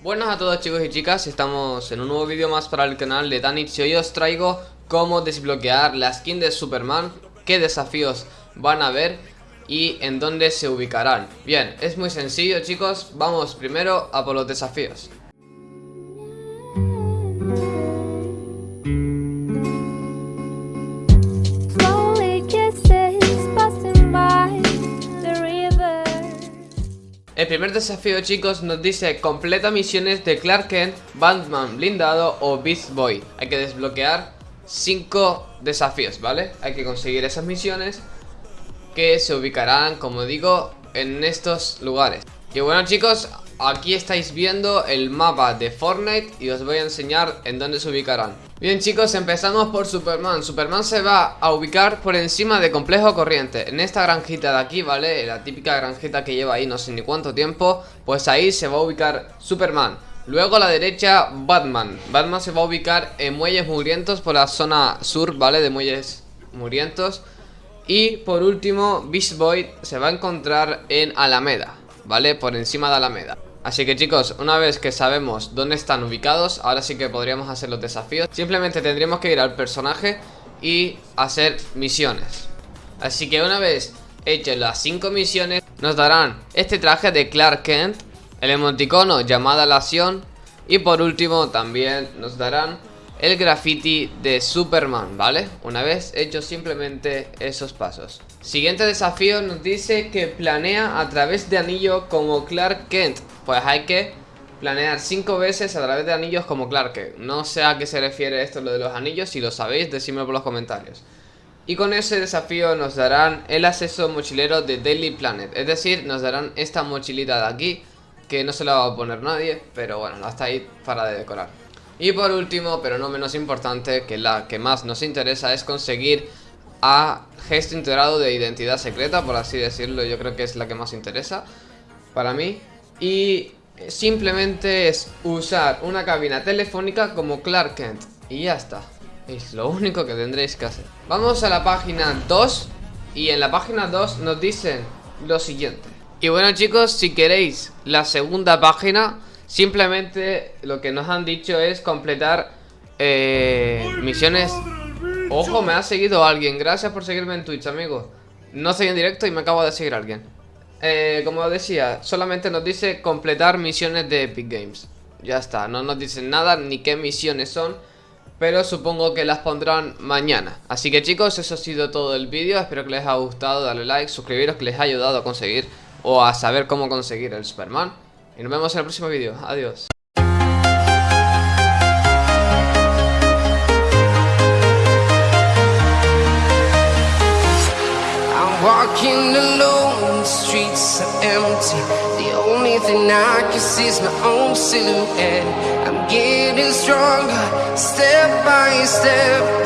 Buenas a todos chicos y chicas, estamos en un nuevo vídeo más para el canal de Danix y hoy os traigo cómo desbloquear la skin de Superman, qué desafíos van a haber y en dónde se ubicarán. Bien, es muy sencillo chicos, vamos primero a por los desafíos. El primer desafío chicos nos dice completa misiones de Clark Kent, Batman blindado o Beast Boy. Hay que desbloquear 5 desafíos, ¿vale? Hay que conseguir esas misiones que se ubicarán, como digo, en estos lugares. Y bueno chicos, aquí estáis viendo el mapa de Fortnite y os voy a enseñar en dónde se ubicarán. Bien chicos, empezamos por Superman. Superman se va a ubicar por encima de Complejo Corriente. En esta granjita de aquí, ¿vale? La típica granjita que lleva ahí no sé ni cuánto tiempo. Pues ahí se va a ubicar Superman. Luego a la derecha, Batman. Batman se va a ubicar en Muelles Mugrientos por la zona sur, ¿vale? De Muelles Mugrientos. Y por último, Beast Boy se va a encontrar en Alameda. ¿vale? Por encima de Alameda Así que chicos, una vez que sabemos dónde están ubicados Ahora sí que podríamos hacer los desafíos. Simplemente tendríamos que ir al personaje y hacer misiones. Así que una vez hechas las 5 misiones Nos darán este traje de Clark Kent El emoticono llamada la acción Y por último también nos darán el graffiti de Superman, ¿vale? Una vez hecho simplemente esos pasos. Siguiente desafío nos dice que planea a través de anillo como Clark Kent. Pues hay que planear cinco veces a través de anillos como Clark Kent. No sé a qué se refiere esto lo de los anillos, si lo sabéis decídmelo por los comentarios. Y con ese desafío nos darán el acceso mochilero de Daily Planet. Es decir, nos darán esta mochilita de aquí Que no se la va a poner nadie, pero bueno, hasta ahí para decorar y por último, pero no menos importante, que la que más nos interesa es conseguir a gesto integrado de identidad secreta, por así decirlo, yo creo que es la que más interesa para mí. Y simplemente es usar una cabina telefónica como Clark Kent. Y ya está. Es lo único que tendréis que hacer. Vamos a la página 2. Y en la página 2 nos dicen lo siguiente. Y bueno chicos, si queréis la segunda página Simplemente lo que nos han dicho es completar eh, misiones. Ojo, me ha seguido alguien. Gracias por seguirme en Twitch, amigo. No estoy en directo y me acabo de seguir alguien. Eh, Como decía, solamente nos dice completar misiones de Epic Games. Ya está, no nos dicen nada ni qué misiones son pero supongo que las pondrán mañana. Así que chicos, eso ha sido todo el vídeo. Espero que les haya gustado, darle like, suscribiros Que les haya ayudado a conseguir O a saber cómo conseguir el Superman y nos vemos en el próximo vídeo. Adiós. Walking alone, the streets are empty The only thing I can see is my own silhouette I'm getting stronger, step by step